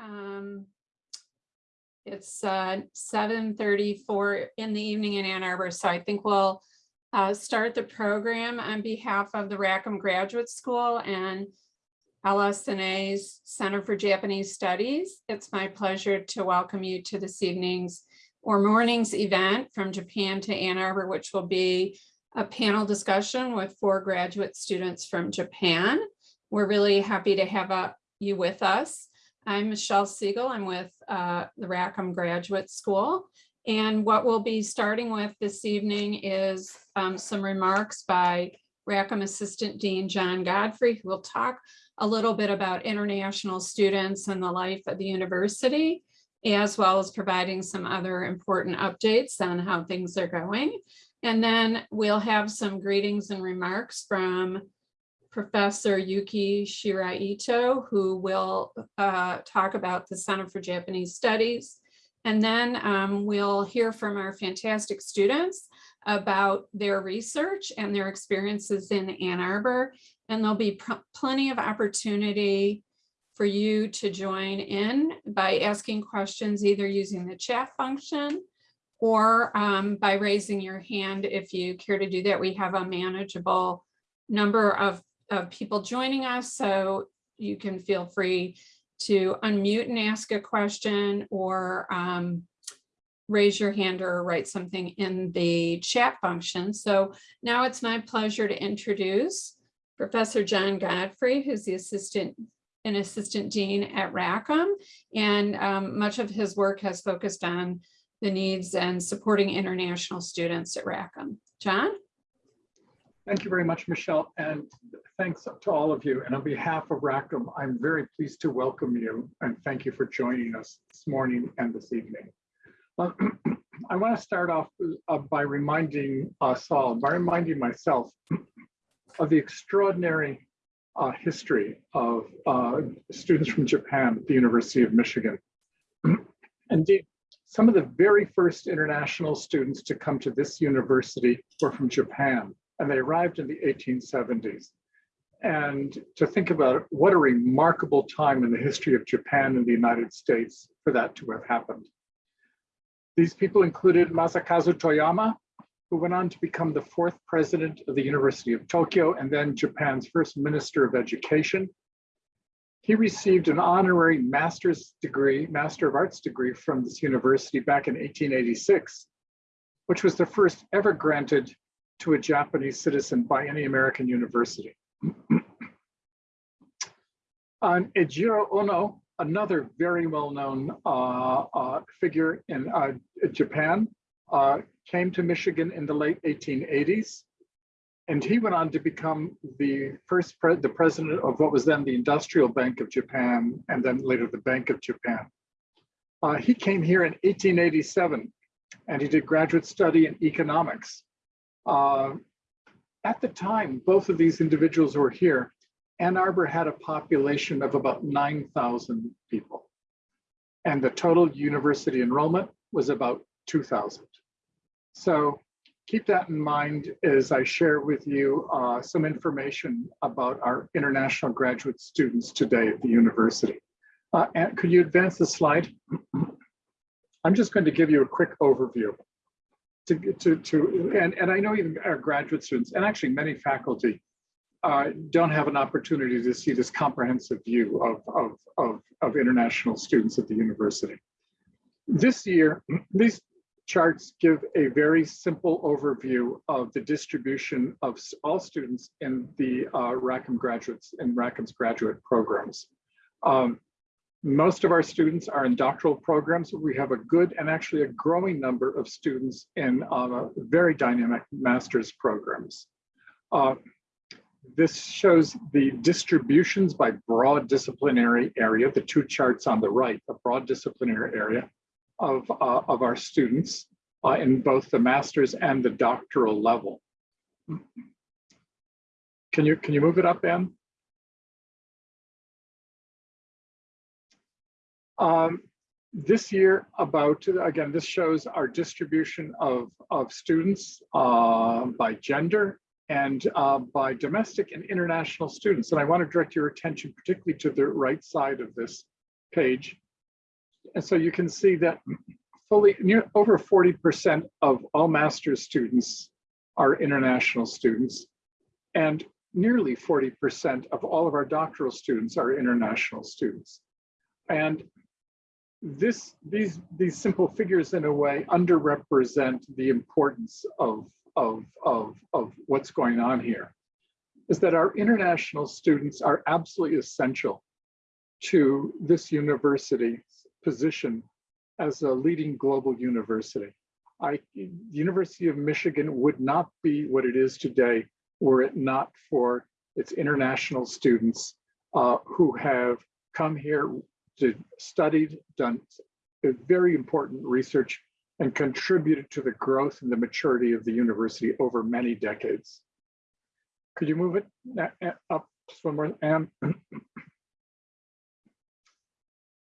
Um, It's uh, 7:34 in the evening in Ann Arbor, so I think we'll uh, start the program on behalf of the Rackham Graduate School and LS&A's Center for Japanese Studies. It's my pleasure to welcome you to this evening's or morning's event from Japan to Ann Arbor, which will be a panel discussion with four graduate students from Japan. We're really happy to have uh, you with us. I'm Michelle Siegel. I'm with uh, the Rackham Graduate School. And what we'll be starting with this evening is um, some remarks by Rackham Assistant Dean John Godfrey, who will talk a little bit about international students and the life of the university, as well as providing some other important updates on how things are going. And then we'll have some greetings and remarks from Professor Yuki Shiraito, who will uh, talk about the Center for Japanese Studies. And then um, we'll hear from our fantastic students about their research and their experiences in Ann Arbor. And there'll be plenty of opportunity for you to join in by asking questions, either using the chat function or um, by raising your hand if you care to do that. We have a manageable number of, of people joining us, so you can feel free to unmute and ask a question or um, raise your hand or write something in the chat function. So now it's my pleasure to introduce Professor John Godfrey, who's the assistant an assistant dean at Rackham, and um, much of his work has focused on the needs and supporting international students at Rackham. John? Thank you very much, Michelle, and thanks to all of you. And on behalf of Rackham, I'm very pleased to welcome you and thank you for joining us this morning and this evening. Well, I want to start off uh, by reminding us all, by reminding myself of the extraordinary uh, history of uh, students from Japan at the University of Michigan. Indeed, some of the very first international students to come to this university were from Japan, and they arrived in the 1870s. And to think about it, what a remarkable time in the history of Japan and the United States for that to have happened. These people included Masakazu Toyama, who went on to become the fourth president of the University of Tokyo and then Japan's first minister of education. He received an honorary master's degree, Master of Arts degree from this university back in 1886, which was the first ever granted to a Japanese citizen by any American university. On Eijiro Ono, another very well-known uh, uh, figure in uh, Japan, uh, came to Michigan in the late 1880s. And he went on to become the first pre the president of what was then the Industrial Bank of Japan, and then later the Bank of Japan. Uh, he came here in 1887, and he did graduate study in economics. Uh, at the time, both of these individuals were here. Ann Arbor had a population of about 9,000 people. And the total university enrollment was about 2,000. So keep that in mind as I share with you uh, some information about our international graduate students today at the university. Uh, and could you advance the slide? I'm just going to give you a quick overview. To, to, to and, and I know even our graduate students and actually many faculty uh, don't have an opportunity to see this comprehensive view of, of, of, of international students at the university. This year, these charts give a very simple overview of the distribution of all students in the uh, Rackham graduates in Rackham's graduate programs. Um, most of our students are in doctoral programs. We have a good and actually a growing number of students in uh, very dynamic master's programs. Uh, this shows the distributions by broad disciplinary area, the two charts on the right, a broad disciplinary area of, uh, of our students uh, in both the master's and the doctoral level. Can you, can you move it up, Ben? Um, this year about, again, this shows our distribution of, of students uh, by gender and uh, by domestic and international students. And I want to direct your attention particularly to the right side of this page and so you can see that fully near over 40% of all master's students are international students. And nearly 40% of all of our doctoral students are international students. And this, these, these simple figures in a way underrepresent the importance of, of, of, of what's going on here. Is that our international students are absolutely essential to this university's position as a leading global university. I, the University of Michigan would not be what it is today were it not for its international students uh, who have come here to studied, done very important research and contributed to the growth and the maturity of the university over many decades. Could you move it uh, uh, up somewhere? And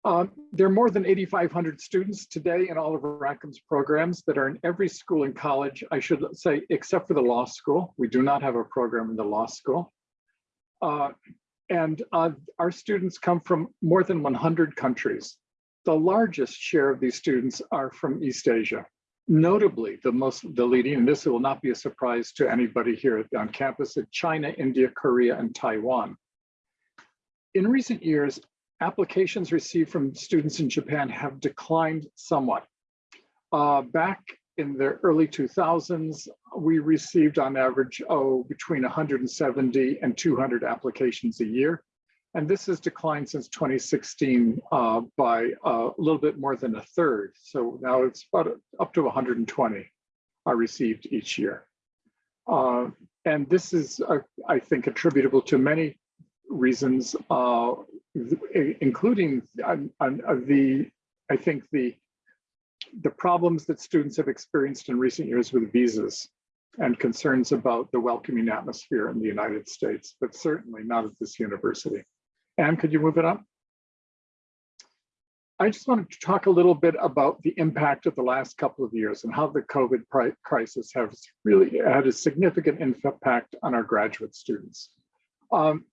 um, there are more than 8,500 students today in all of Rackham's programs that are in every school and college, I should say, except for the law school. We do not have a program in the law school. Uh, and uh, our students come from more than 100 countries. The largest share of these students are from East Asia. Notably, the most, the leading, and this will not be a surprise to anybody here on campus, at China, India, Korea, and Taiwan. In recent years, applications received from students in Japan have declined somewhat. Uh, back in the early 2000s, we received on average, oh, between 170 and 200 applications a year. And this has declined since 2016 uh, by uh, a little bit more than a third. So now it's about up to 120 are received each year. Uh, and this is, uh, I think, attributable to many reasons, uh, including uh, the, I think the, the problems that students have experienced in recent years with visas and concerns about the welcoming atmosphere in the United States, but certainly not at this university. Anne, could you move it up? I just wanted to talk a little bit about the impact of the last couple of years and how the COVID crisis has really had a significant impact on our graduate students. Um,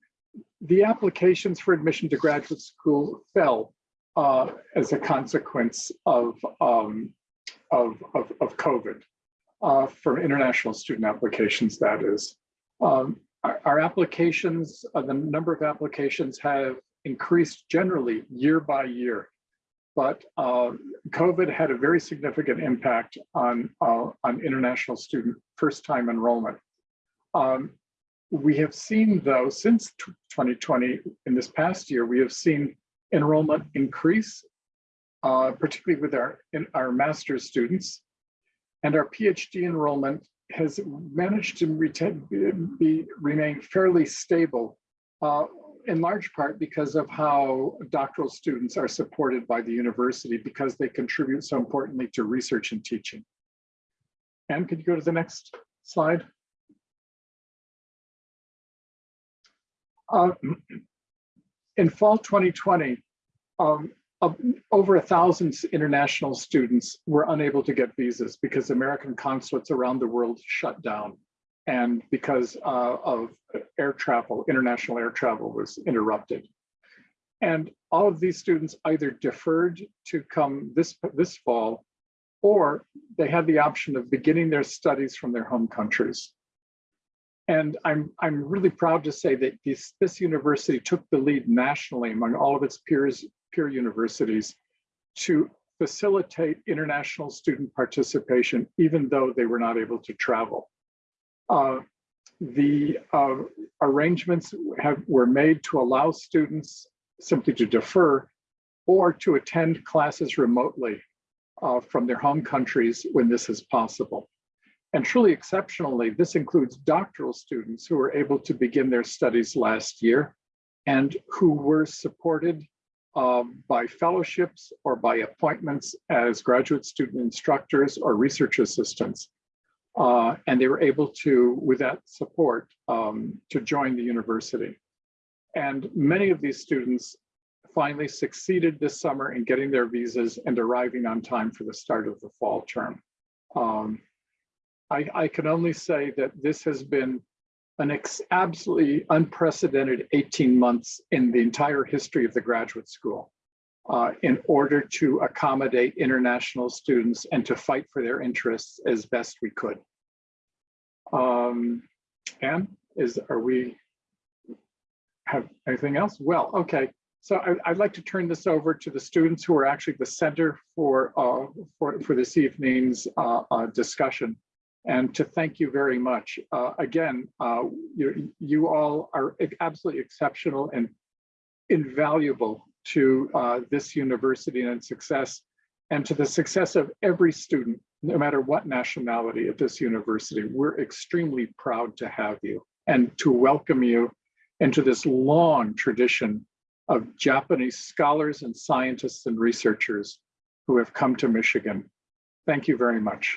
the applications for admission to graduate school fell uh, as a consequence of, um, of, of, of, COVID uh, for international student applications, that is. Um, our, applications, uh, the number of applications have increased generally year by year, but uh, COVID had a very significant impact on, uh, on international student first-time enrollment. Um, we have seen though, since 2020, in this past year, we have seen enrollment increase, uh, particularly with our, in our master's students. And our PhD enrollment has managed to retain, be, remain fairly stable, uh, in large part because of how doctoral students are supported by the university because they contribute so importantly to research and teaching. And could you go to the next slide? Uh, in fall 2020, um, over a thousand international students were unable to get visas because American consulates around the world shut down and because uh, of air travel, international air travel was interrupted. And all of these students either deferred to come this, this fall or they had the option of beginning their studies from their home countries. And I'm, I'm really proud to say that this, this university took the lead nationally among all of its peers, peer universities to facilitate international student participation, even though they were not able to travel. Uh, the uh, arrangements have, were made to allow students simply to defer or to attend classes remotely uh, from their home countries when this is possible. And truly exceptionally, this includes doctoral students who were able to begin their studies last year and who were supported uh, by fellowships or by appointments as graduate student instructors or research assistants. Uh, and they were able to, with that support, um, to join the university. And many of these students finally succeeded this summer in getting their visas and arriving on time for the start of the fall term. Um, I, I can only say that this has been an absolutely unprecedented 18 months in the entire history of the graduate school. uh, in order to accommodate international students and to fight for their interests as best we could. Um, Anne, is, are we, have anything else? Well, okay. So I, I'd like to turn this over to the students who are actually the center for, uh, for, for this evening's uh, uh, discussion and to thank you very much. Uh, again, uh, you, you all are absolutely exceptional and invaluable to uh, this university and success and to the success of every student, no matter what nationality at this university. We're extremely proud to have you and to welcome you into this long tradition of Japanese scholars and scientists and researchers who have come to Michigan. Thank you very much.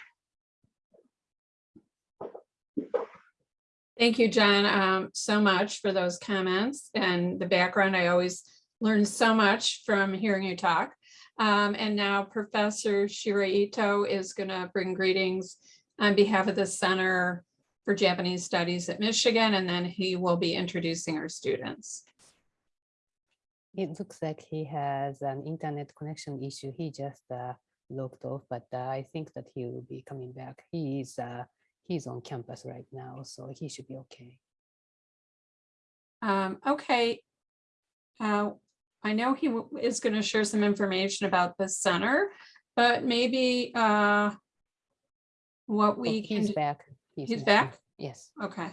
Thank you, John, um, so much for those comments and the background. I always learn so much from hearing you talk. Um, and now Professor Shiraito is going to bring greetings on behalf of the Center for Japanese Studies at Michigan, and then he will be introducing our students. It looks like he has an internet connection issue. He just uh, logged off, but uh, I think that he will be coming back. He is uh, he's on campus right now, so he should be okay. Um, okay. Uh, I know he is going to share some information about the center, but maybe uh, what Oh, we can, he's do- back. he's back? Yes. okay.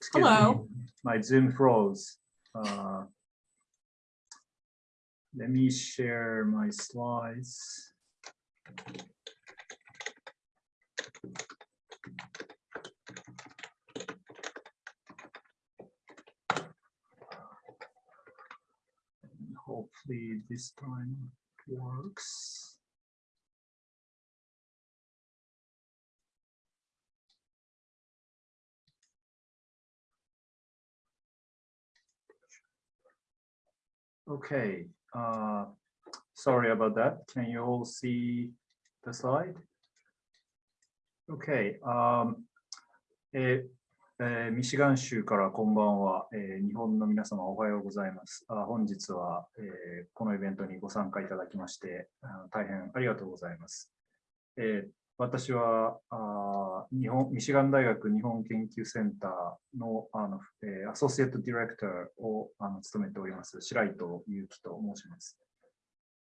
Excuse me, Hello. My Zoom froze. Uh, Let me share my slides. Hopefully this time it works. Okay, uh, sorry about that. Can you all see the slide? Okay, um, えーえーミシガン州からこんばんは、えー日本の皆様おはようございます。あ本日は、えーこのイベントにご参加いただきまして、あ大変ありがとうございます。え私はあ日本ミシガン大学日本研究センターのあの、えアソシエイトディレクターをあの務めております白糸祐樹と申します、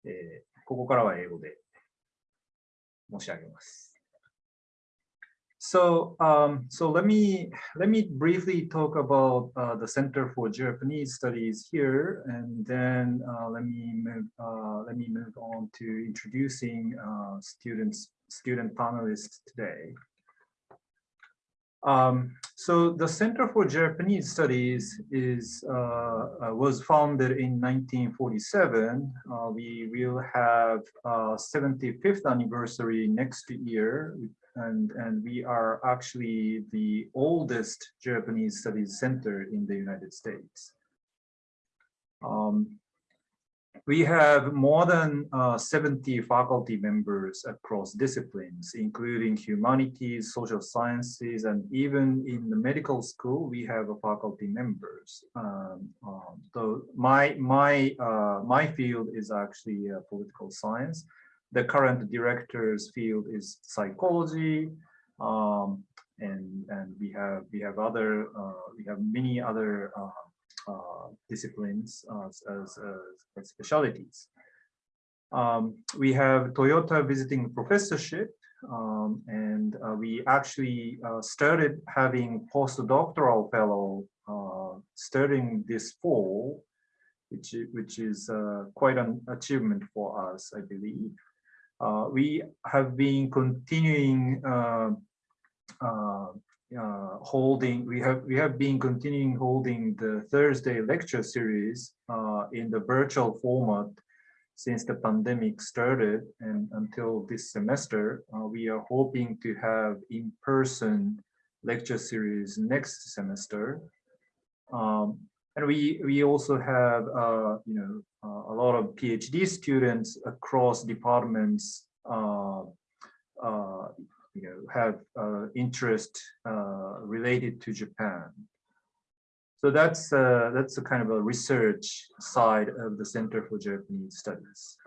えここからは英語で申し上げます。So, um, so let me let me briefly talk about uh, the Center for Japanese Studies here, and then uh, let me move uh, let me move on to introducing uh, students student panelists today. Um, so the Center for Japanese Studies is uh, uh, was founded in 1947. Uh, we will have uh, 75th anniversary next year, and and we are actually the oldest Japanese Studies Center in the United States. Um, we have more than uh, 70 faculty members across disciplines, including humanities, social sciences, and even in the medical school, we have a faculty members. Um, um, so my my uh, my field is actually uh, political science. The current director's field is psychology, um, and and we have we have other uh, we have many other. Uh, uh, disciplines uh, as, as, as specialties. Um, we have Toyota visiting professorship, um, and uh, we actually uh, started having postdoctoral fellow starting this fall, which, which is quite an achievement for us, I believe. Uh, we have been continuing uh, uh, uh, holding, we have we have been continuing holding the Thursday lecture series uh, in the virtual format since the pandemic started and until this semester. Uh, we are hoping to have in-person lecture series next semester. Um, and we we also have uh, you know uh, a lot of PhD students across departments uh, uh, you know, have uh, interest uh, related to Japan. So that's that's a kind of a research side of the Center for Japanese Studies.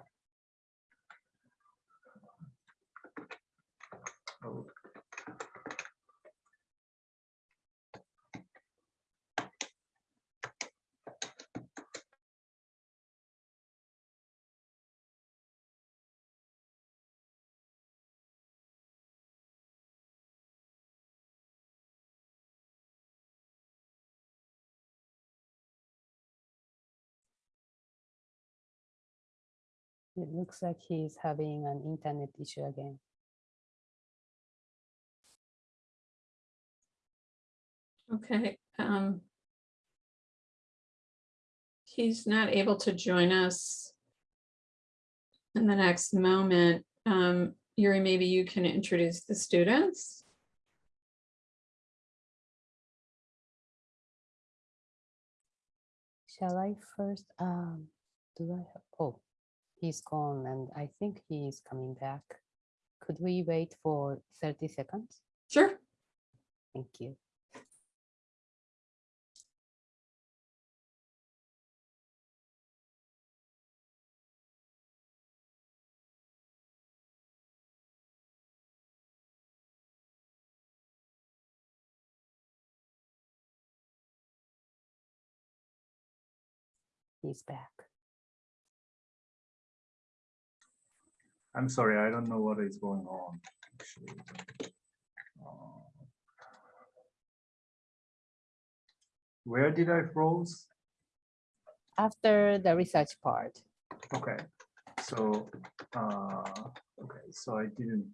It looks like he's having an internet issue again. Okay. um, He's not able to join us in the next moment. Um, Yuri, maybe you can introduce the students. Shall I first, um, do I have, oh, he's gone and I think he is coming back. Could we wait for thirty seconds? Sure. Thank you. He's back. I'm sorry, I don't know what is going on. actually. Uh, Where did I froze? After the research part, Okay, so, uh, okay, so I didn't.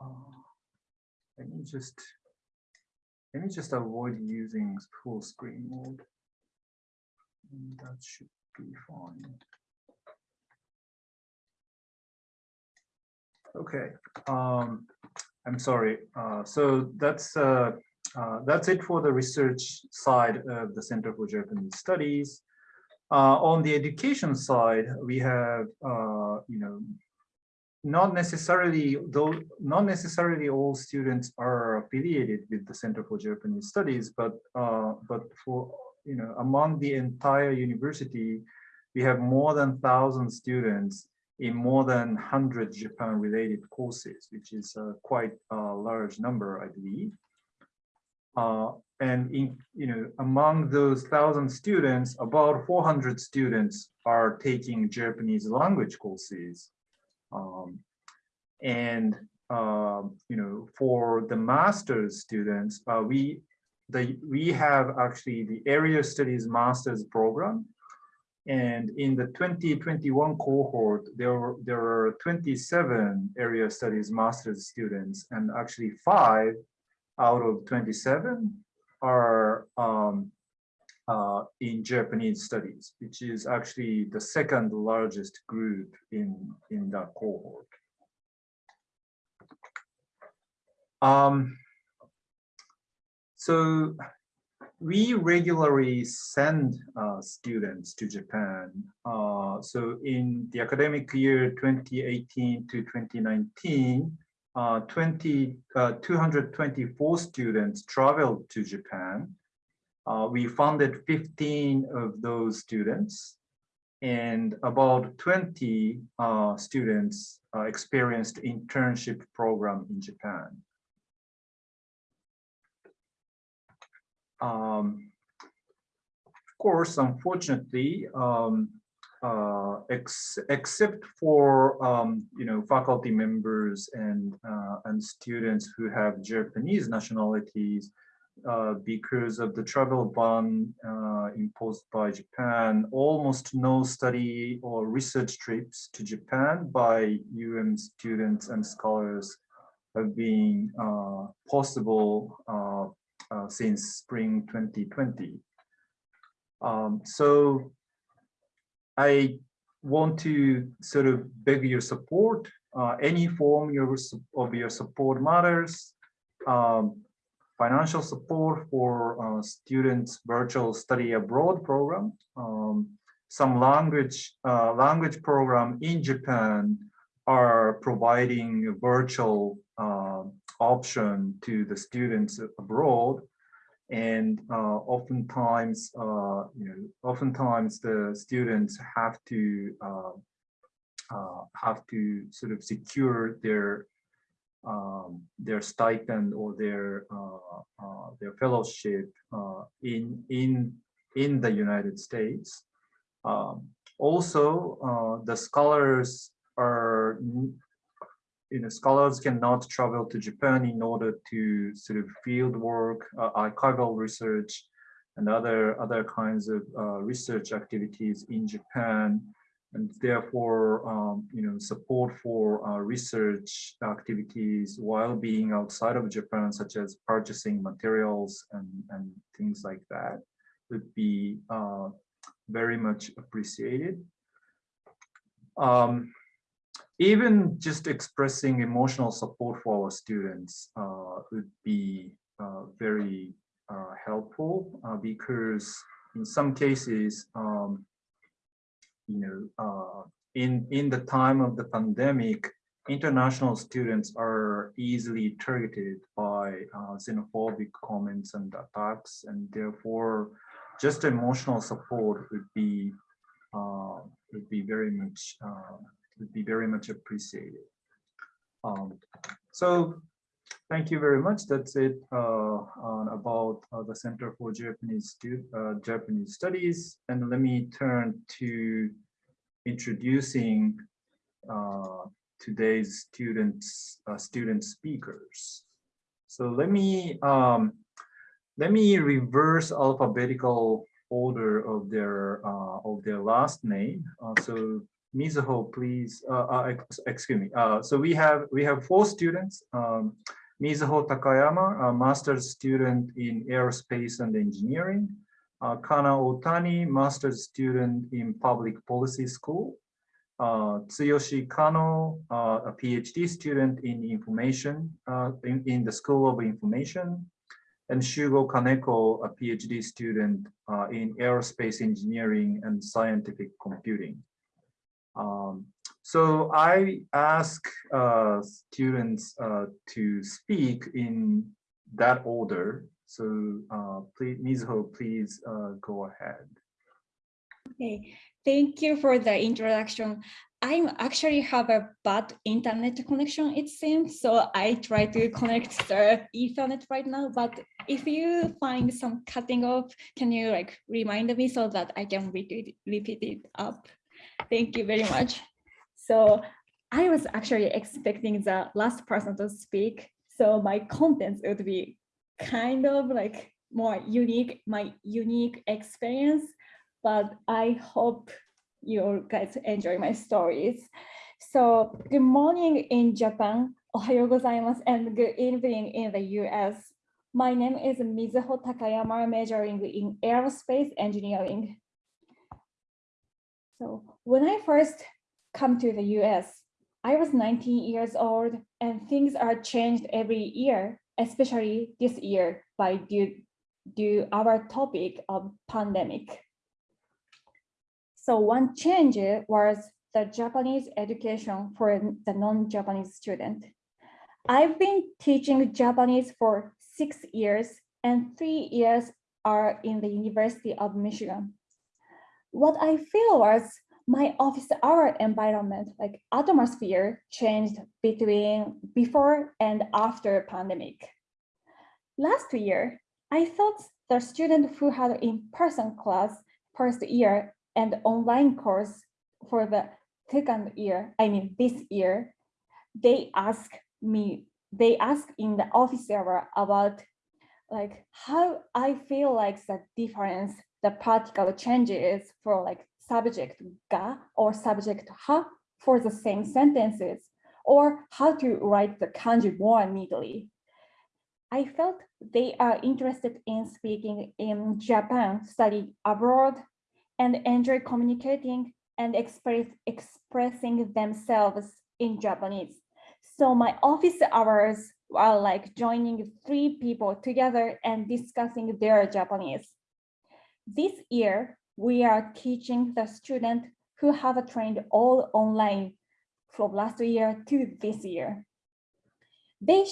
Uh, Let me just, let me just avoid using full screen mode. And That should be fine. Okay, um, I'm sorry, uh, so that's, uh, uh, that's it for the research side of the Center for Japanese Studies. Uh, on the education side, we have, uh, you know, not necessarily, though, not necessarily all students are affiliated with the Center for Japanese Studies, but, uh, but for, you know, among the entire university, we have more than thousand students in more than 100 Japan-related courses, which is uh, quite a large number, I believe. Uh, and in, you know, among those thousand students, about 400 students are taking Japanese language courses. Um, and, uh, you know, for the master's students, uh, we, the, we have actually the area studies master's program. And in the 2021 cohort, there were, there are 27 area studies master's students and actually five out of 27 are um, uh, in Japanese studies, which is actually the second largest group in, in that cohort. Um, so we regularly send uh, students to Japan. Uh, so in the academic year 2018 to 2019, uh, 20, uh, 224 students traveled to Japan. Uh, we funded 15 of those students and about 20 uh, students experienced internship program in Japan. Um, of course, unfortunately, um, uh, ex except for um, you know faculty members and uh, and students who have Japanese nationalities, uh, because of the travel ban uh, imposed by Japan, almost no study or research trips to Japan by UM students and scholars have been uh, possible uh, since spring 2020. Um, so I want to sort of beg your support. Uh, any form your, of your support matters. Um, financial support for uh, students virtual study abroad program, um, some language uh, language program in Japan are providing virtual uh, option to the students abroad. And uh, oftentimes, uh, you know, oftentimes the students have to uh, uh, have to sort of secure their um, their stipend or their uh, their fellowship in in in the United States. Um, also, the scholars are you know scholars cannot travel to Japan in order to sort of field work, uh, archival research, and other other kinds of uh, research activities in Japan and therefore, um, you know, support for uh, research activities while being outside of Japan, such as purchasing materials and, and things like that, would be uh, very much appreciated. Um, even just expressing emotional support for our students uh, would be uh, very uh, helpful uh, because in some cases, um, you know, uh, in, in the time of the pandemic, international students are easily targeted by uh, xenophobic comments and attacks, and therefore just emotional support would be would be very much would be very much appreciated. Um, so thank you very much. That's it uh, about uh, the Center for Japanese uh, Japanese Studies. And let me turn to introducing uh, today's students uh, student speakers. So let me um, let me reverse alphabetical order of their uh, of their last name. So Mizuho, please. Uh, uh, excuse me. Uh, so we have we have four students. Um, Mizuho Takayama, a master's student in aerospace and engineering. Uh, Kana Otani, master's student in public policy school. Uh, Tsuyoshi Kano, uh, a PhD student in information uh, in, in the School of Information and Shugo Kaneko, a PhD student in aerospace engineering and scientific computing. Um, so I ask uh, students uh, to speak in that order. So uh, please, Mizuho, please uh, go ahead. Okay, thank you for the introduction. I actually have a bad internet connection, it seems, so I try to connect the Ethernet right now, but if you find some cutting off, can you like remind me so that I can repeat, repeat it up? Thank you very much. So I was actually expecting the last person to speak, so my contents would be kind of like more unique, my unique experience but I hope you guys enjoy my stories. So good morning in Japan, ohayo gozaimasu, and good evening in the US. My name is Mizuho Takayama, majoring in aerospace engineering. So when I first come to the US, I was 19 years old and things are changed every year, especially this year by due, due our topic of pandemic. So one change was the Japanese education for the non-Japanese student. I've been teaching Japanese for six years and three years are in the University of Michigan. What I feel was my office hour environment, like atmosphere changed between before and after pandemic. Last year, I thought the student who had in-person class first year and online course for the second year, I mean this year, they ask me, they ask in the office hour about like how I feel like the difference, the practical changes for like subject ga or subject ha for the same sentences, or how to write the kanji more neatly. I felt they are interested in speaking in Japan, study abroad, and enjoy communicating and express, expressing themselves in Japanese. So my office hours are like joining three people together and discussing their Japanese. This year, we are teaching the student who have trained all online from last year to this year. They,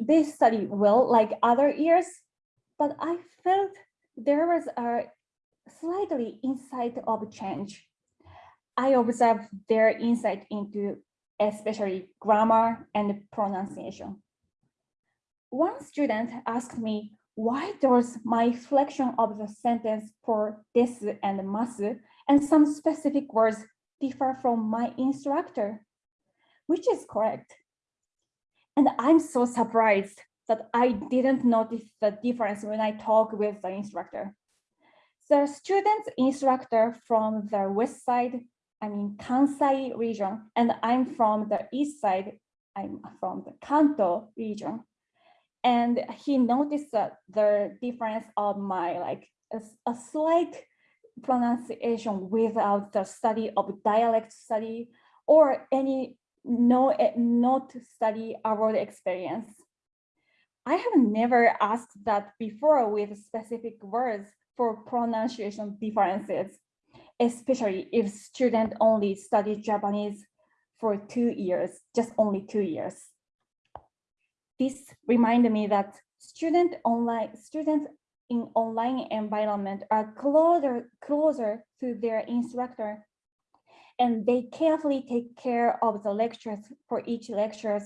they studied well like other years, but I felt there was a slightly insight of change. I observed their insight into especially grammar and pronunciation. One student asked me, why does my flexion of the sentence for desu and masu and some specific words differ from my instructor? Which is correct. And I'm so surprised that I didn't notice the difference when I talk with the instructor. The student's instructor from the west side, I mean Kansai region, and I'm from the east side, I'm from the Kanto region. And he noticed the difference of my like a, a slight pronunciation without the study of dialect study or any no eh, not study abroad experience. I have never asked that before with specific words for pronunciation differences, especially if student only study Japanese for two years, just only two years. This reminded me that student online students in online environment are closer closer to their instructor and they carefully take care of the lectures for each lectures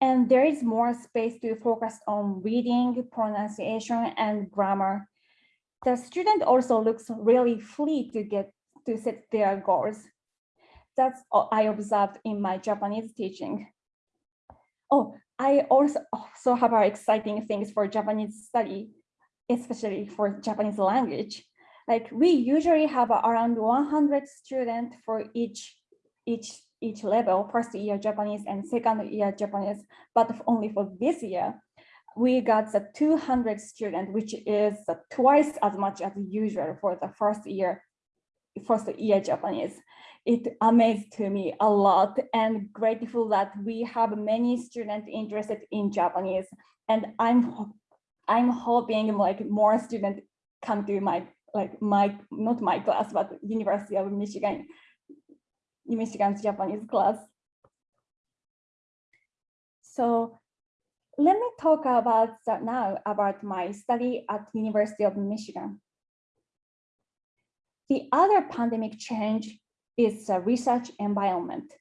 and there is more space to focus on reading, pronunciation, and grammar. The student also looks really free to get to set their goals. That's all I observed in my Japanese teaching. Oh, I also, also have exciting things for Japanese study, especially for Japanese language. Like we usually have around 100 students for each, each each level, first year Japanese and second year Japanese, but only for this year, we got the 200 students, which is twice as much as usual for the first year, first year Japanese. It amazed to me a lot and grateful that we have many students interested in Japanese. And I'm, I'm hoping like more students come to my, like my, not my class, but University of Michigan Michigan's Japanese class. So let me talk about now about my study at University of Michigan. The other pandemic change is the research environment.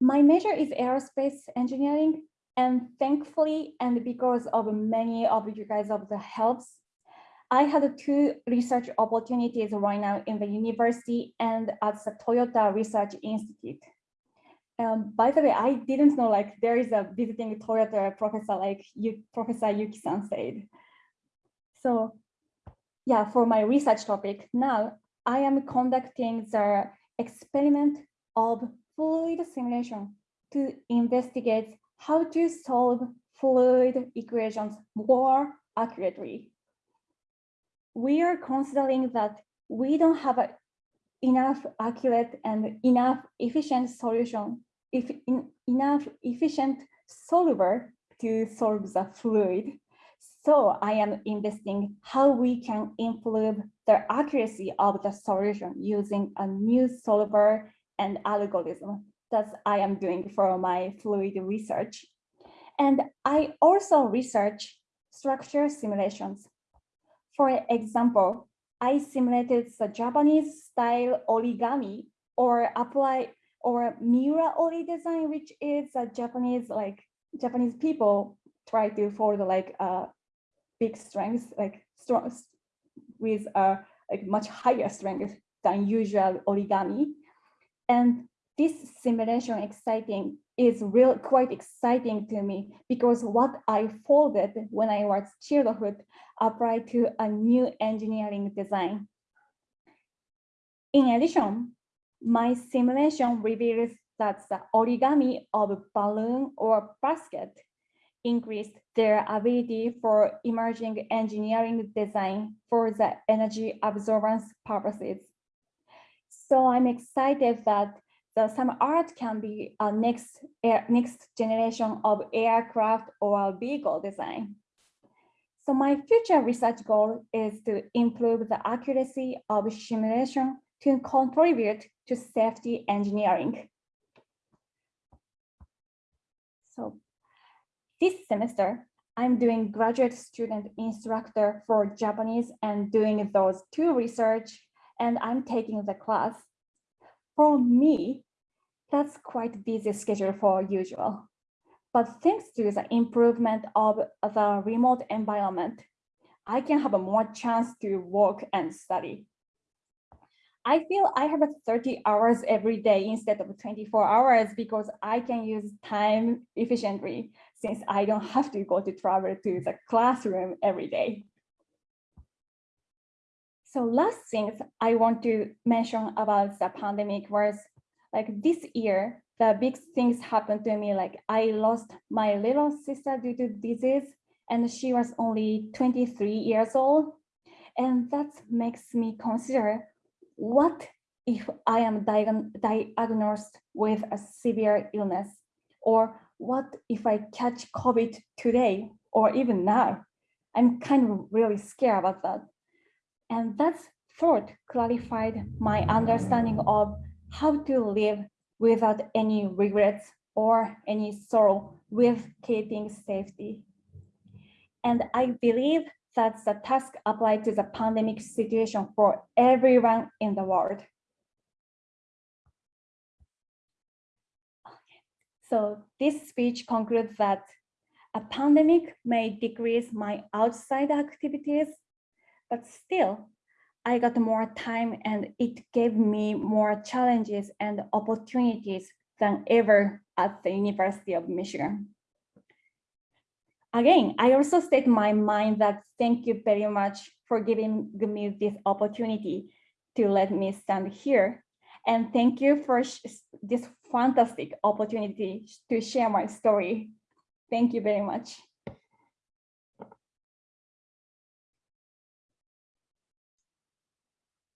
My major is aerospace engineering and thankfully and because of many of you guys of the helps I had two research opportunities right now in the university and at the Toyota Research Institute. Um, by the way, I didn't know like there is a visiting Toyota professor like you, Professor Yuki-san said. So yeah, for my research topic, now I am conducting the experiment of fluid simulation to investigate how to solve fluid equations more accurately we are considering that we don't have enough accurate and enough efficient solution, if enough efficient solver to solve the fluid. So I am investing how we can improve the accuracy of the solution using a new solver and algorithm. that I am doing for my fluid research. And I also research structure simulations for example, I simulated the Japanese style origami or apply or Miura-ori design, which is a Japanese like Japanese people try to fold like uh, big strength, like strong with a much higher strength than usual origami. And this simulation exciting is real quite exciting to me because what I folded when I was childhood applied to a new engineering design. In addition, my simulation reveals that the origami of a balloon or basket increased their ability for emerging engineering design for the energy absorbance purposes. So I'm excited that the some art can be a next air, next generation of aircraft or vehicle design. So my future research goal is to improve the accuracy of simulation to contribute to safety engineering. This semester, I'm doing graduate student instructor for Japanese and doing those two research, and I'm taking the class. For me, that's quite busy schedule for usual. But thanks to the improvement of the remote environment, I can have a more chance to work and study. I feel I have 30 hours every day instead of 24 hours because I can use time efficiently since I don't have to go to travel to the classroom every day. So last things I want to mention about the pandemic was like this year, the big things happened to me. Like I lost my little sister due to disease and she was only 23 years old. And that makes me consider what if I am diagnosed with a severe illness? Or what if I catch COVID today or even now? I'm kind of really scared about that. And that thought clarified my understanding of how to live without any regrets or any sorrow with keeping safety. And I believe that's the task applied to the pandemic situation for everyone in the world. So this speech concludes that a pandemic may decrease my outside activities, but still I got more time and it gave me more challenges and opportunities than ever at the University of Michigan. Again, I also state my mind that thank you very much for giving me this opportunity to let me stand here. And thank you for this fantastic opportunity to share my story. Thank you very much.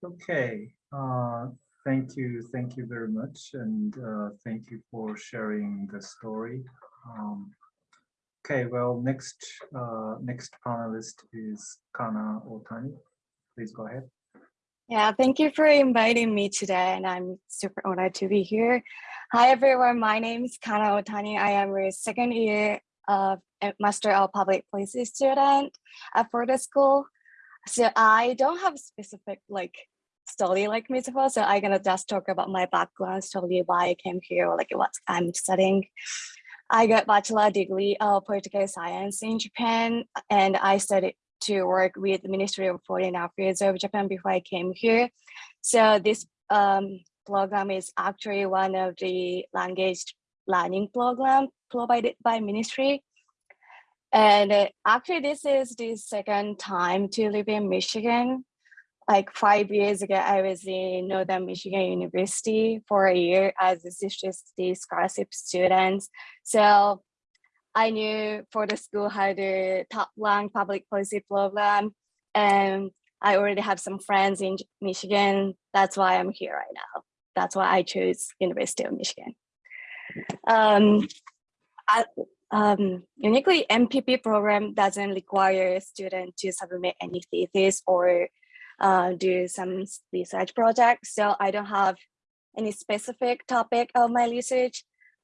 Okay, uh, thank you, thank you very much, and uh, thank you for sharing the story. Um, okay, well, next uh, next panelist is Kana Otani. Please go ahead. Yeah, thank you for inviting me today, and I'm super honored to be here. Hi, everyone. My name is Kana Otani. I am a second year of Master of Public Policy student at Ford School. So I don't have specific like story like Mizuho, so I'm gonna just talk about my background story, why I came here, like what I'm studying. I got bachelor degree of political science in Japan, and I studied to work with the Ministry of Foreign Affairs of Japan before I came here. So this um, program is actually one of the language learning program provided by ministry. And uh, actually this is the second time to live in Michigan. Like five years ago, I was in Northern Michigan University for a year as a 360 scholarship student. So I knew Ford School how a top ranked public policy program and I already have some friends in Michigan. That's why I'm here right now. That's why I chose University of Michigan. Um, I, um, uniquely, MPP program doesn't require student to submit any thesis or uh, do some research projects. So I don't have any specific topic of my research,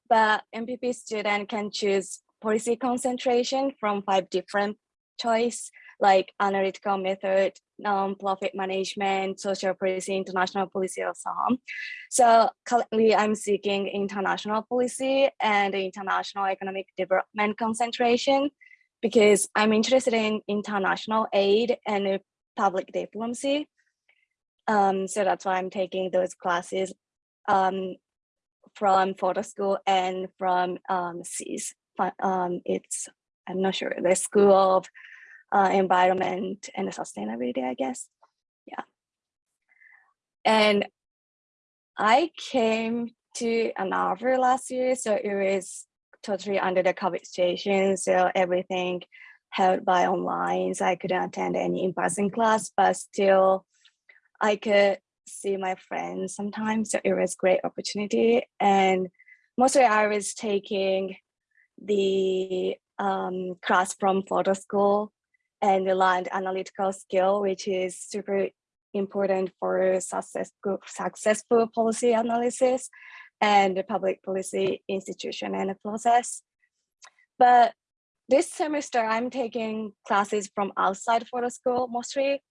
but MPP student can choose policy concentration from five different choice like analytical method, non-profit management, social policy, international policy, or so on. So currently I'm seeking international policy and international economic development concentration because I'm interested in international aid and public diplomacy. Um, so that's why I'm taking those classes um, from Ford School and from um, CES um, it's, I'm not sure, the School of uh, Environment and Sustainability, I guess. Yeah. And I came to Arbor last year, so it was totally under the COVID situation. So everything held by online, so I couldn't attend any in-person class, but still I could see my friends sometimes. So it was great opportunity. And mostly I was taking the um, class from Ford School and the learned analytical skill, which is super important for successful, successful policy analysis and the public policy institution and the process. But this semester I'm taking classes from outside Ford School mostly.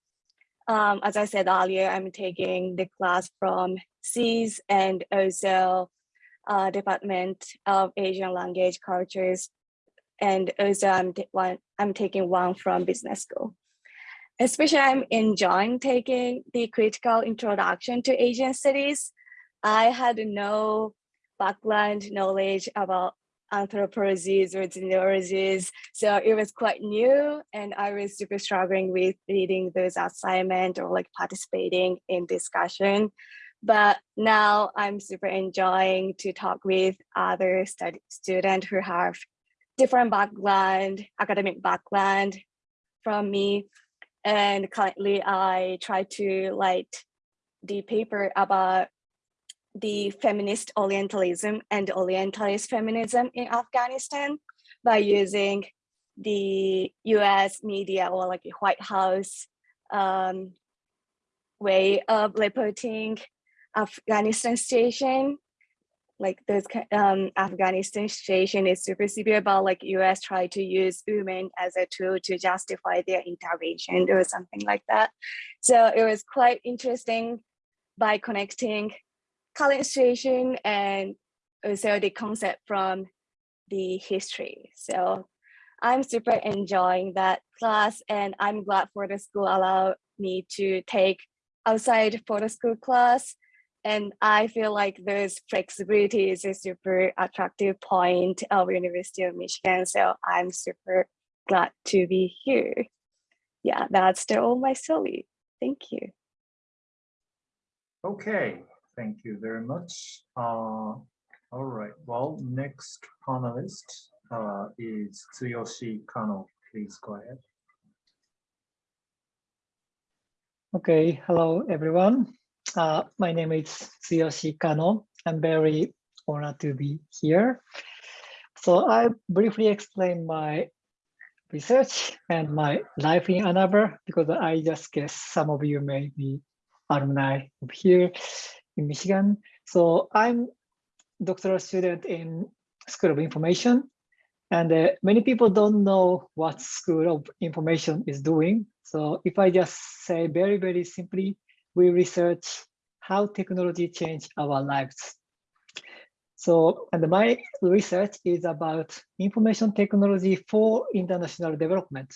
Um, as I said earlier, I'm taking the class from CIS and also uh, Department of Asian Language Cultures. And also I'm, one, I'm taking one from business school. Especially I'm enjoying taking the critical introduction to Asian studies. I had no background knowledge about anthropologies or genealogies. So it was quite new and I was super struggling with reading those assignment or like participating in discussion. But now I'm super enjoying to talk with other study students who have different background, academic background from me. And currently I try to write the paper about the feminist Orientalism and Orientalist feminism in Afghanistan by using the US media or like the White House um, way of reporting Afghanistan situation. Like this um, Afghanistan situation is super severe, but like US try to use women as a tool to justify their intervention or something like that. So it was quite interesting by connecting current situation and also the concept from the history. So I'm super enjoying that class and I'm glad Ford School allow me to take outside Ford School class. And I feel like this flexibility is a super attractive point of University of Michigan. So I'm super glad to be here. Yeah, that's the all my story. Thank you. Okay, thank you very much. Uh, all right, well, next panelist uh, is Tsuyoshi Kano. Please go ahead. Okay, hello everyone. Uh, my name is Tsuyoshi Kano. I'm very honored to be here. So I briefly explain my research and my life in Ann Arbor because I just guess some of you may be alumni of here in Michigan. So I'm doctoral student in School of Information and uh, many people don't know what School of Information is doing. So if I just say very, very simply, we research how technology changed our lives. So, and my research is about information technology for international development.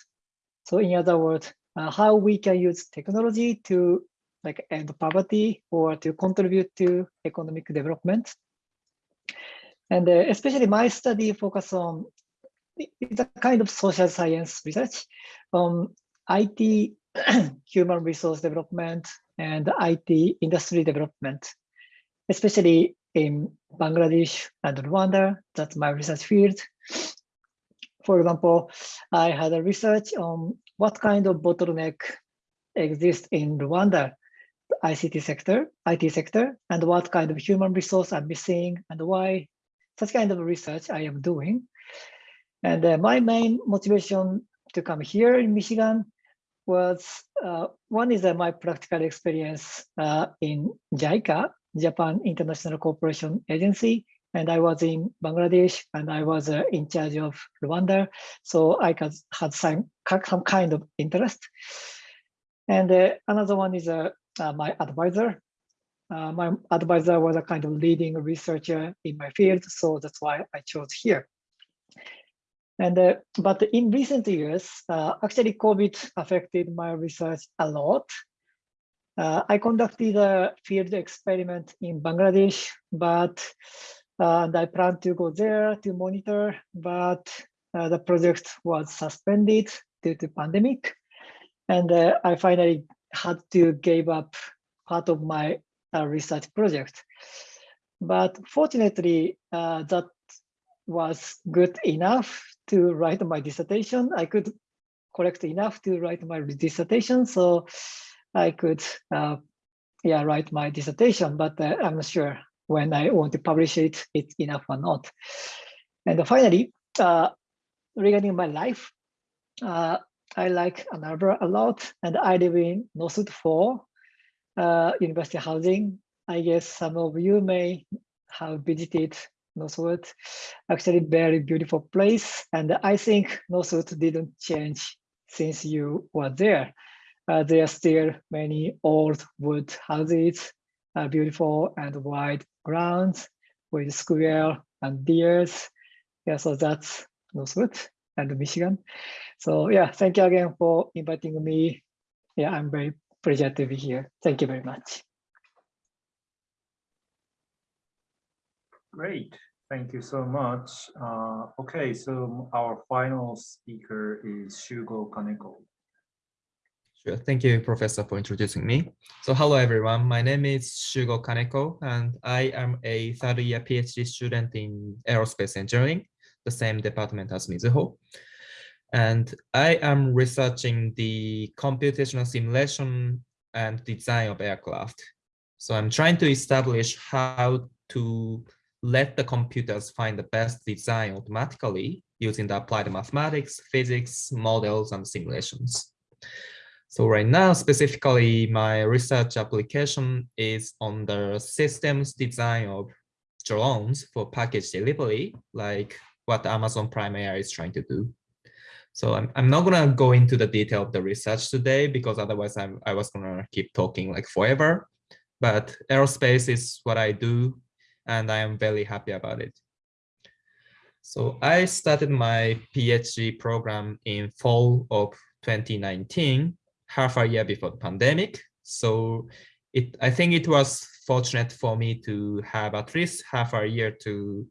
So in other words, uh, how we can use technology to like end poverty or to contribute to economic development. And uh, especially my study focus on it's a kind of social science research on IT human resource development and IT industry development, especially in Bangladesh and Rwanda. That's my research field. For example, I had a research on what kind of bottleneck exists in Rwanda ICT sector, IT sector, and what kind of human resource are missing and why such kind of research I am doing. And uh, my main motivation to come here in Michigan was uh, one is uh, my practical experience uh, in JICA, Japan International Cooperation Agency, and I was in Bangladesh and I was uh, in charge of Rwanda, so I had, some, some kind of interest. And uh, another one is uh, my advisor. my advisor was a kind of leading researcher in my field, so that's why I chose here. And uh, but in recent years, uh, actually COVID affected my research a lot. Uh, I conducted a field experiment in Bangladesh, but and I plan to go there to monitor, but the project was suspended due to pandemic. And I finally had to give up part of my research project. But fortunately, that was good enough to write my dissertation. I could collect enough to write my dissertation, so I could, uh, yeah, write my dissertation. But uh, I'm not sure when I want to publish it, it's enough or not. And finally, uh, regarding my life, uh, I like Ann Arbor a lot, and I live in Northwood 4, uh, University Housing. I guess some of you may have visited Northwood. Actually, very beautiful place. And I think Northwood didn't change since you were there. Uh, there are still many old wood houses, uh, beautiful and wide grounds with square and deers. Yeah, so that's Northwood and Michigan. So yeah, thank you again for inviting me. Yeah, I'm very pleased to be here. Thank you very much. Great, thank you so much. Uh, okay, so our final speaker is Shugo Kaneko. Sure. Thank you, Professor, for introducing me. So hello, everyone. My name is Shugo Kaneko, and I am a third year PhD student in aerospace engineering, the same department as Mizuho. And I am researching the computational simulation and design of aircraft. So I'm trying to establish how to let the computers find the best design automatically using the applied mathematics, physics, models, and simulations. So right now, specifically, my research application is on the systems design of drones for package delivery, like what Amazon Prime Air is trying to do. So I'm, I'm not gonna go into the detail of the research today because otherwise I'm, I was gonna keep talking like forever. But aerospace is what I do and I am very happy about it. So I started my PhD program in fall of 2019, half a year before the pandemic. So it, I think it was fortunate for me to have at least half a year to,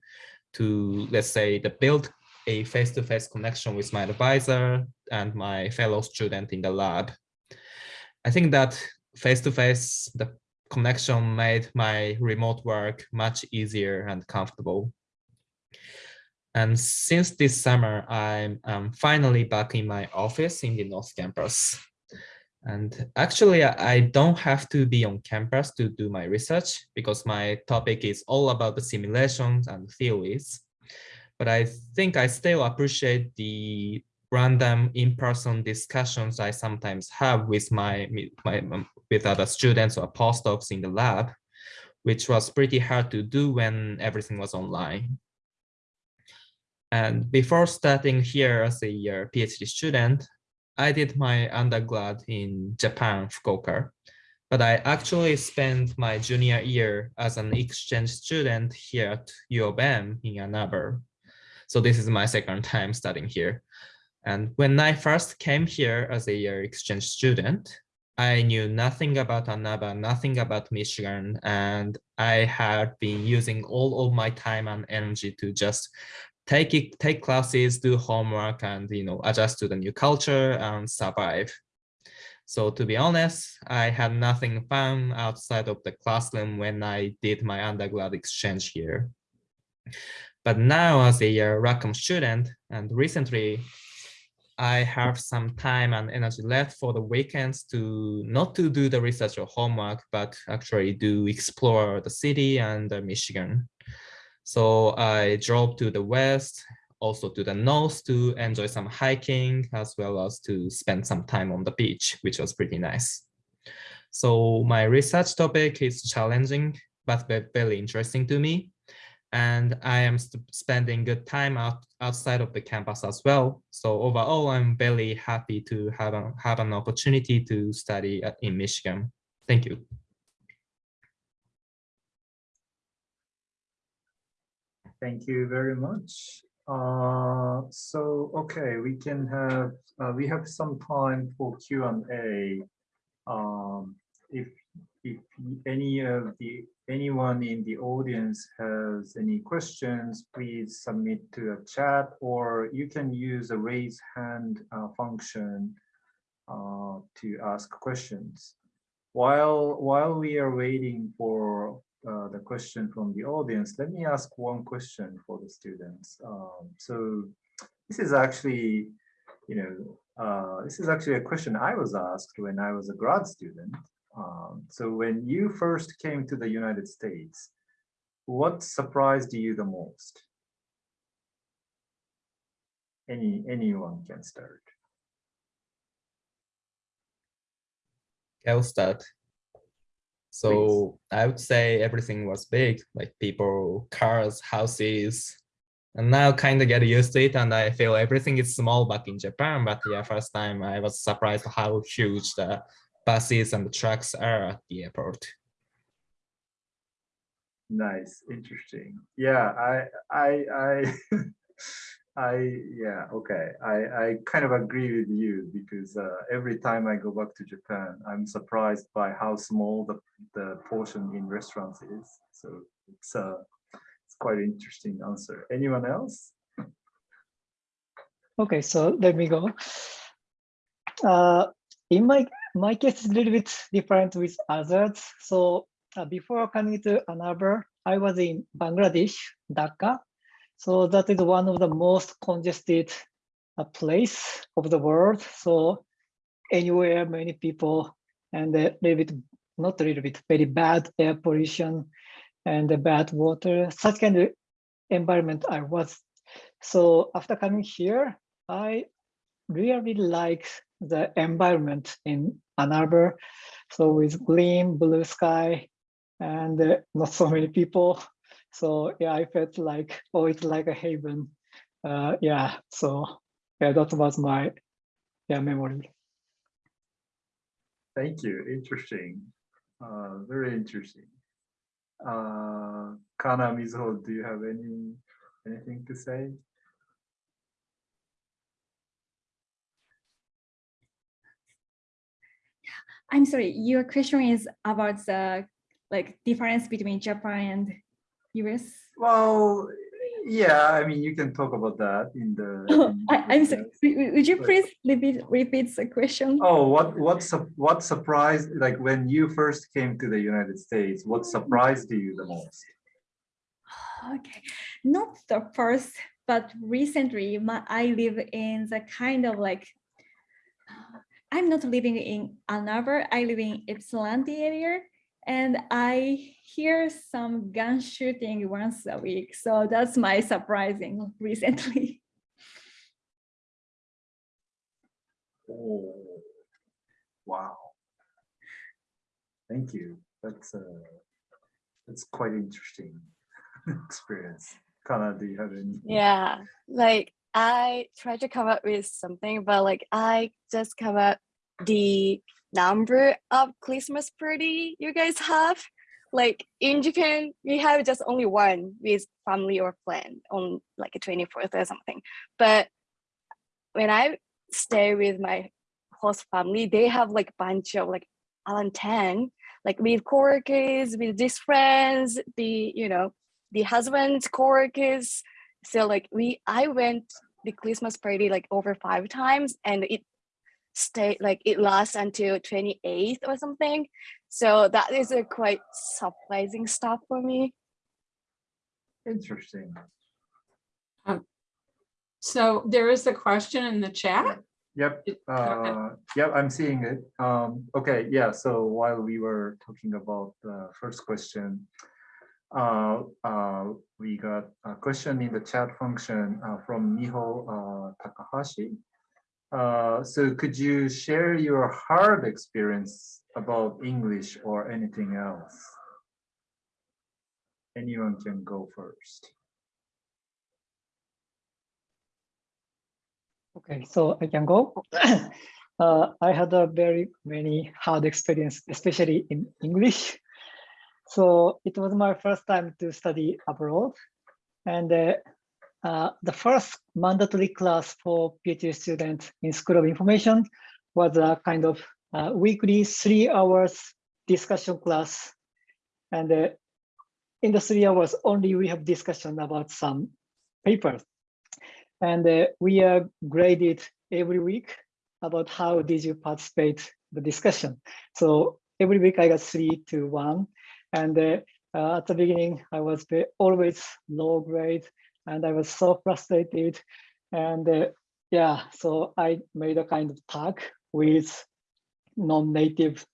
to let's say, the build a face-to-face -face connection with my advisor and my fellow student in the lab. I think that face-to-face, -face, the connection made my remote work much easier and comfortable. And since this summer, I'm, I'm finally back in my office in the North Campus. And actually, I don't have to be on campus to do my research because my topic is all about the simulations and theories. But I think I still appreciate the random in-person discussions I sometimes have with my, my with other students or postdocs in the lab, which was pretty hard to do when everything was online. And before starting here as a uh, PhD student, I did my undergrad in Japan, Fukuoka, but I actually spent my junior year as an exchange student here at U of M in Ann Arbor. So this is my second time studying here. And when I first came here as a uh, exchange student, I knew nothing about Ann Arbor, nothing about Michigan, and I had been using all of my time and energy to just take it, take classes, do homework, and you know adjust to the new culture and survive. So to be honest, I had nothing fun outside of the classroom when I did my undergrad exchange here. But now as a Rackham student, and recently I have some time and energy left for the weekends to not to do the research or homework, but actually do explore the city and Michigan. So I drove to the west, also to the north to enjoy some hiking, as well as to spend some time on the beach, which was pretty nice. So my research topic is challenging, but very interesting to me and I am spending good time out outside of the campus as well. So overall, I'm very happy to have a, have an opportunity to study in Michigan. Thank you. Thank you very much. Uh, so, okay, we can have, uh, we have some time for Q&A. Um, if, if any of the anyone in the audience has any questions, please submit to a chat or you can use a raise hand uh, function uh, to ask questions. While, while we are waiting for uh, the question from the audience, let me ask one question for the students. Um, so this is actually, you know, uh, this is actually a question I was asked when I was a grad student. Um, so when you first came to the United States, what surprised you the most? Any anyone can start. I'll start. So I would say everything was big, like people, cars, houses. And now kind of get used to it and I feel everything is small back in Japan. But yeah, first time I was surprised how huge the buses and the trucks are at the airport. Nice, interesting. Yeah, I, I, I, I, yeah, okay. I, I kind of agree with you because uh, every time I go back to Japan, I'm surprised by how small the, the portion in restaurants is. So it's uh, it's quite an interesting answer. Anyone else? Okay, so let me go. Uh, in my my case is a little bit different with others. So uh, before coming to Ann Arbor, I was in Bangladesh, Dhaka. So that is one of the most congested uh, place of the world. So anywhere, many people, and a little bit, not a little bit, very bad air pollution and the bad water. Such kind of environment I was. So after coming here, I really like the environment in Ann Arbor. So with green, blue sky, and uh, not so many people. So yeah, I felt like, oh, it's like a haven. Uh, yeah, so yeah, that was my yeah memory. Thank you. Interesting. Uh, very interesting. Uh, Kana Mizuho, do you have any anything to say? I'm sorry, your question is about the like difference between Japan and US. Well, yeah, I mean, you can talk about that in the. Oh, in I, I'm sorry, would you please repeat, repeat the question? Oh, what, what, what surprised, like when you first came to the United States, what surprised you the most? Okay, not the first, but recently my, I live in the kind of like, I'm not living in Ann Arbor, I live in Ypsilanti area. And I hear some gun shooting once a week. So that's my surprising recently. Oh, wow. Thank you. That's, uh, that's quite interesting experience. Kana, do you have any? Yeah, like I tried to come up with something, but like I just come up the number of Christmas party you guys have. Like in Japan, we have just only one with family or friend on like a 24th or something. But when I stay with my host family, they have like bunch of like around 10, like with coworkers, with these friends, the you know, the husband's coworkers. So like we I went the Christmas party like over five times and it stayed like it lasts until 28th or something. So that is a quite surprising stuff for me. Interesting. So there is a question in the chat. Yep, It- go uh, yep, I'm seeing it. Um, okay, yeah, so while we were talking about the first question, uh, uh, we got a question in the chat function uh, from Miho uh, Takahashi. Uh, so could you share your hard experience about English or anything else? Anyone can go first. Okay, so I can go. uh, I had a very many hard experience, especially in English. So it was my first time to study abroad. And uh, uh, the first mandatory class for PhD students in School of Information was a kind of uh, weekly three hours discussion class. And uh, in the three hours only we have discussion about some papers. And uh, we are graded every week about how did you participate the discussion. So every week I got three to one. And at the beginning, I was always low grade and I was so frustrated. And uh, yeah, so I made a kind of tag with non-native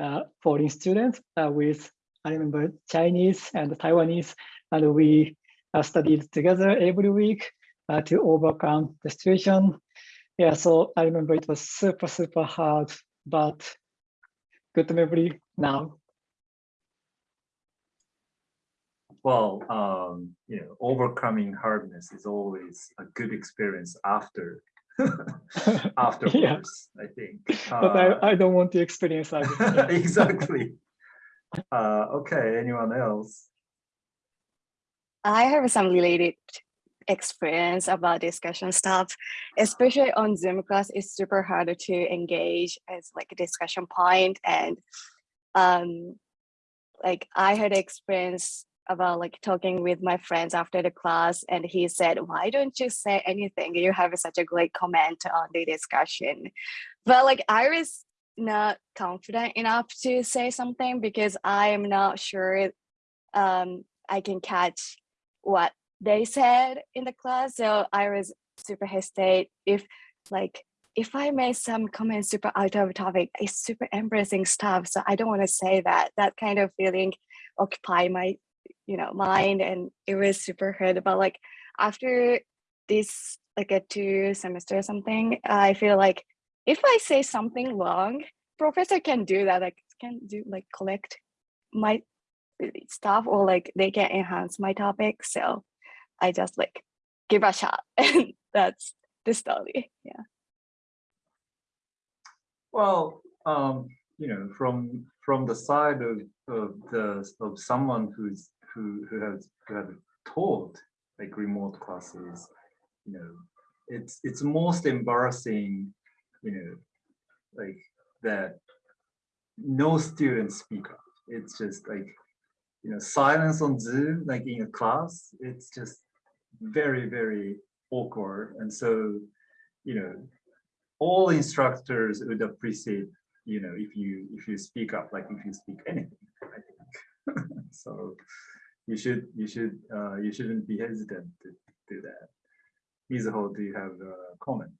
uh, foreign students uh, with, I remember Chinese and Taiwanese, and we uh, studied together every week uh, to overcome the situation. Yeah, so I remember it was super, super hard, but good memory now. Well, um, you know, overcoming hardness is always a good experience after afterwards, I think. but Uh, I, I don't want to experience that. Yeah. exactly. Uh, okay, anyone else? I have some related experience about discussion stuff, especially on Zoom class. It's super hard to engage as like a discussion point and um, like I had experience about like talking with my friends after the class and he said, why don't you say anything? You have such a great comment on the discussion. But like I was not confident enough to say something because I am not sure um, I can catch what they said in the class. So I was super hesitate if like if I made some comments super out of topic, it's super embarrassing stuff. So I don't want to say that. That kind of feeling occupy my, you know, mind and it was super hard. But like after this like a two semester or something, I feel like if I say something wrong, professor can do that, like can do like collect my stuff or like they can enhance my topic. So I just like give a shot and that's the story. Yeah. Well, um, you know, from from the side of of the of someone who's who who has who have taught like remote classes, you know, it's it's most embarrassing, you know, like that no students speak up. It's just like, you know, silence on Zoom, like in a class, it's just very, very awkward. And so, you know, all instructors would appreciate, you know, if you if you speak up, like if you speak anything, I think. so you should you should uh, you shouldn't be hesitant to do that. Mizuho, do you have a comment?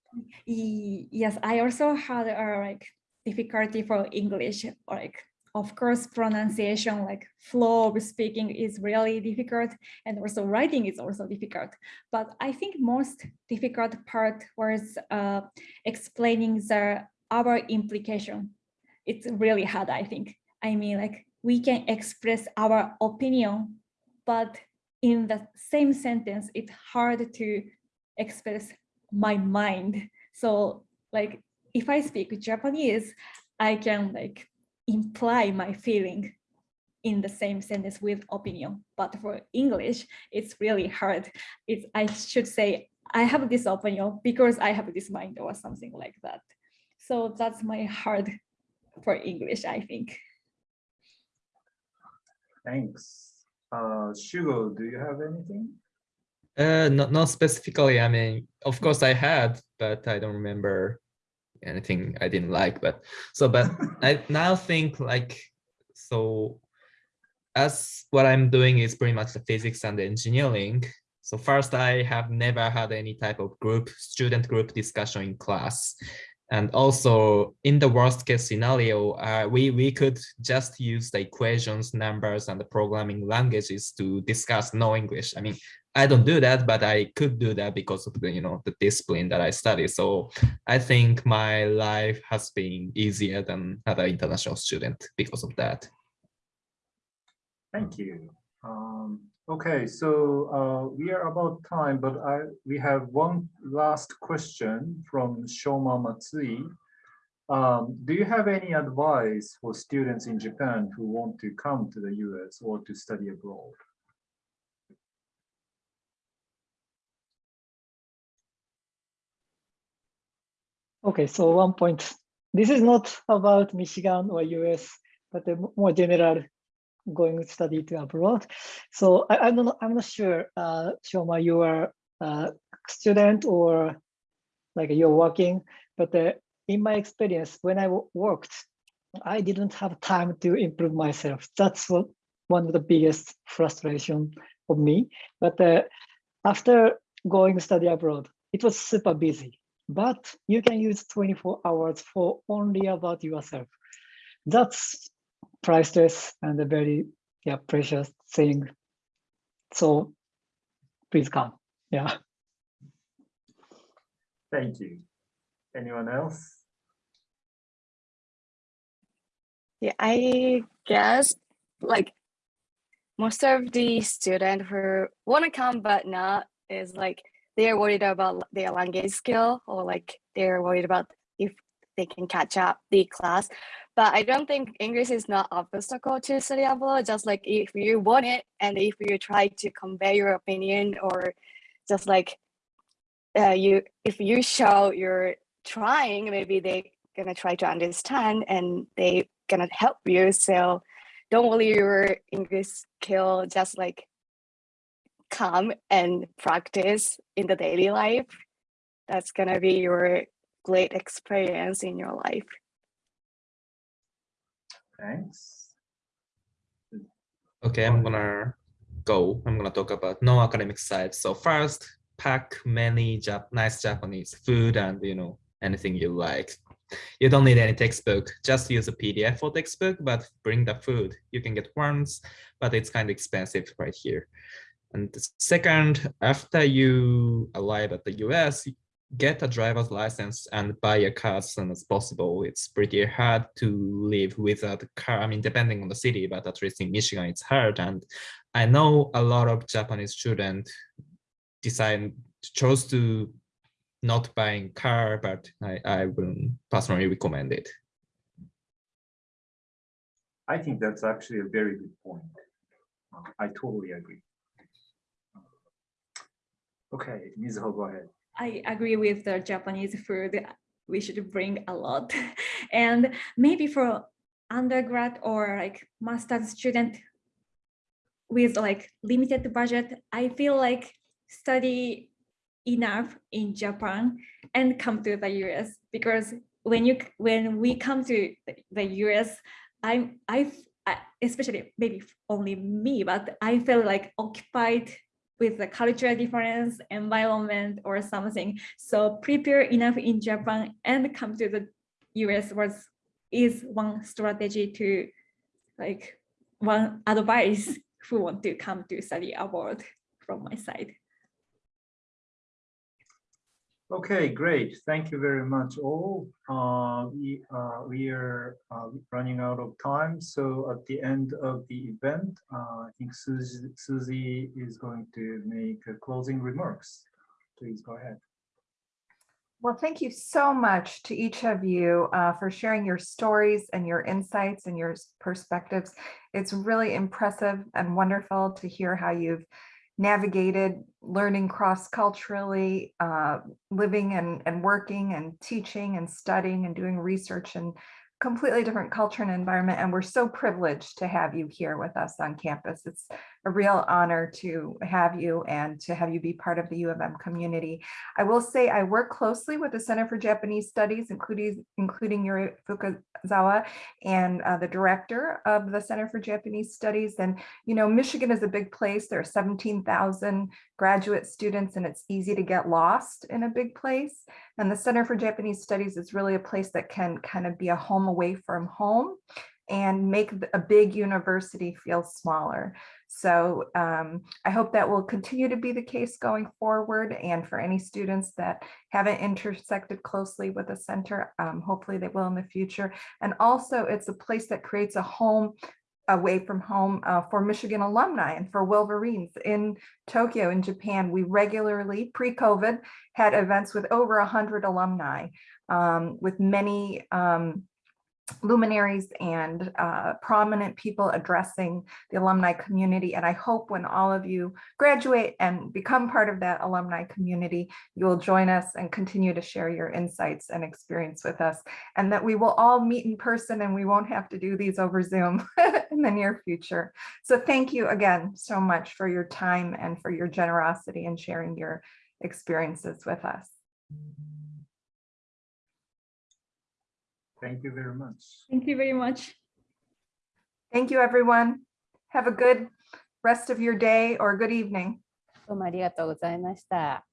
Yes, I also had a like difficulty for English, like of course pronunciation, like flow of speaking is really difficult, and also writing is also difficult. But I think most difficult part was uh, explaining the our implication. It's really hard, I think. I mean, like we can express our opinion, but in the same sentence, it's hard to express my mind. So like if I speak Japanese, I can like imply my feeling in the same sentence with opinion. But for English, it's really hard. It's I should say I have this opinion because I have this mind or something like that. So that's my hard for English, I think. Thanks. Uh, Shugo, do you have anything? Uh, not not specifically. I mean, of course I had, but I don't remember anything I didn't like. But so, but I now think like so. As what I'm doing is pretty much the physics and the engineering. So first, I have never had any type of group student group discussion in class. And also in the worst case scenario, uh, we, we could just use the equations, numbers, and the programming languages to discuss no English. I mean, I don't do that, but I could do that because of the, you know, the discipline that I study. So I think my life has been easier than other international student because of that. Thank you. Um, okay, so uh, we are about time, but I we have one last question from Shoma Matsui. Um, do you have any advice for students in Japan who want to come to the US or to study abroad? Okay, so one point. This is not about Michigan or US, but a more general going to study to abroad. So I, I'm not I'm not sure, uh, Shoma, you are a student or like you're working, but uh, in my experience, when I worked, I didn't have time to improve myself. That's what one of the biggest frustration of me. But uh, after going to study abroad, it was super busy. But you can use 24 hours for only about yourself. That's priceless and a very yeah precious thing. So please come. Yeah. Thank you. Anyone else? Yeah, I guess like most of the student who want to come but not is like they're worried about their language skill or like they're worried about if they can catch up the class. But I don't think English is not obstacle to study abroad. Just like if you want it and if you try to convey your opinion or just like uh, you if you show you're trying, maybe they gonna try to understand and they gonna help you. So don't worry your English skill, just like come and practice in the daily life. That's gonna be your great experience in your life. Thanks. Okay, I'm gonna go. I'm gonna talk about non-academic side. So first, pack many Jap nice Japanese food and you know anything you like. You don't need any textbook. Just use a PDF for textbook, but bring the food. You can get ones, but it's kind of expensive right here. And second, after you arrive at the US, get a driver's license and buy a car as soon as possible. It's pretty hard to live without a car. I mean, depending on the city, but at least in Michigan, it's hard. And I know a lot of Japanese students decide chose to not buying car, but I, I will personally recommend it. I think that's actually a very good point. Uh, I totally agree. Okay, Mizuho, go ahead. I agree with the Japanese food. We should bring a lot. And maybe for undergrad or like master's student with like limited budget, I feel like study enough in Japan and come to the US because when you when we come to the US, I'm I especially maybe only me, but I feel like occupied with the cultural difference, environment, or something. So prepare enough in Japan and come to the US was is one strategy to like one advice who want to come to study abroad from my side. Okay, great. Thank you very much all. Uh, we, uh, we are uh, running out of time. So at the end of the event, uh, I think Susie, Susie is going to make closing remarks. Please go ahead. Well, thank you so much to each of you uh, for sharing your stories and your insights and your perspectives. It's really impressive and wonderful to hear how you've navigated learning cross-culturally, uh, living and, and working and teaching and studying and doing research in completely different culture and environment. And we're so privileged to have you here with us on campus. It's a real honor to have you and to have you be part of the U of M community. I will say I work closely with the Center for Japanese Studies, including, including Yuri Fukazawa and uh, the director of the Center for Japanese Studies. And, you know, Michigan is a big place. There are 17,000 graduate students and it's easy to get lost in a big place. And the Center for Japanese Studies is really a place that can kind of be a home away from home and make a big university feel smaller. So um, I hope that will continue to be the case going forward. And for any students that haven't intersected closely with the center, um, hopefully they will in the future. And also it's a place that creates a home away from home uh, for Michigan alumni and for Wolverines in Tokyo in Japan. We regularly pre-COVID had events with over 100 alumni um, with many um, luminaries and uh, prominent people addressing the alumni community. And I hope when all of you graduate and become part of that alumni community, you will join us and continue to share your insights and experience with us and that we will all meet in person and we won't have to do these over Zoom in the near future. So thank you again so much for your time and for your generosity and sharing your experiences with us. Thank you very much. Thank you very much. Thank you, everyone. Have a good rest of your day or good evening. どうもありがとうございました。